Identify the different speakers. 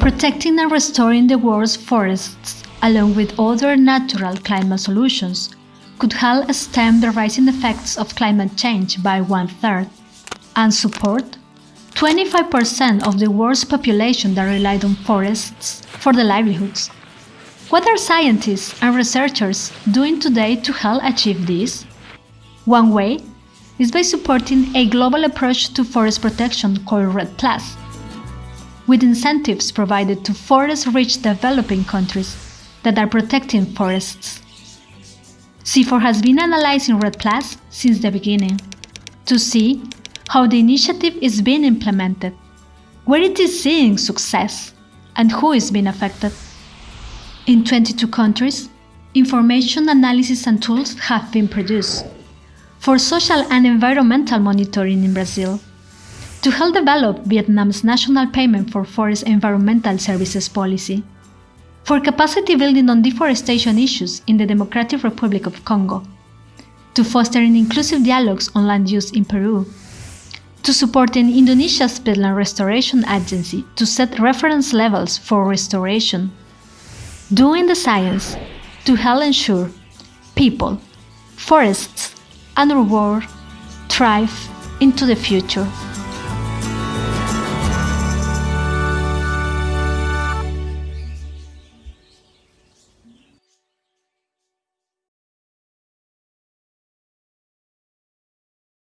Speaker 1: Protecting and restoring the world's forests, along with other natural climate solutions, could help stem the rising effects of climate change by one third and support 25% of the world's population that relied on forests for their livelihoods. What are scientists and researchers doing today to help achieve this? One way is by supporting a global approach to forest protection called REDD+, with incentives provided to forest-rich developing countries that are protecting forests. CIFOR has been analyzing REDD+ since the beginning to see how the initiative is being implemented, where it is seeing success, and who is being affected. In 22 countries, information analysis and tools have been produced for social and environmental monitoring in Brazil, to help develop Vietnam's national payment for forest environmental services policy, for capacity building on deforestation issues in the Democratic Republic of Congo, to fostering inclusive dialogues on land use in Peru, to supporting Indonesia's Peatland Restoration Agency to set reference levels for restoration, doing the science to help ensure people, forests, and our world thrive into the future.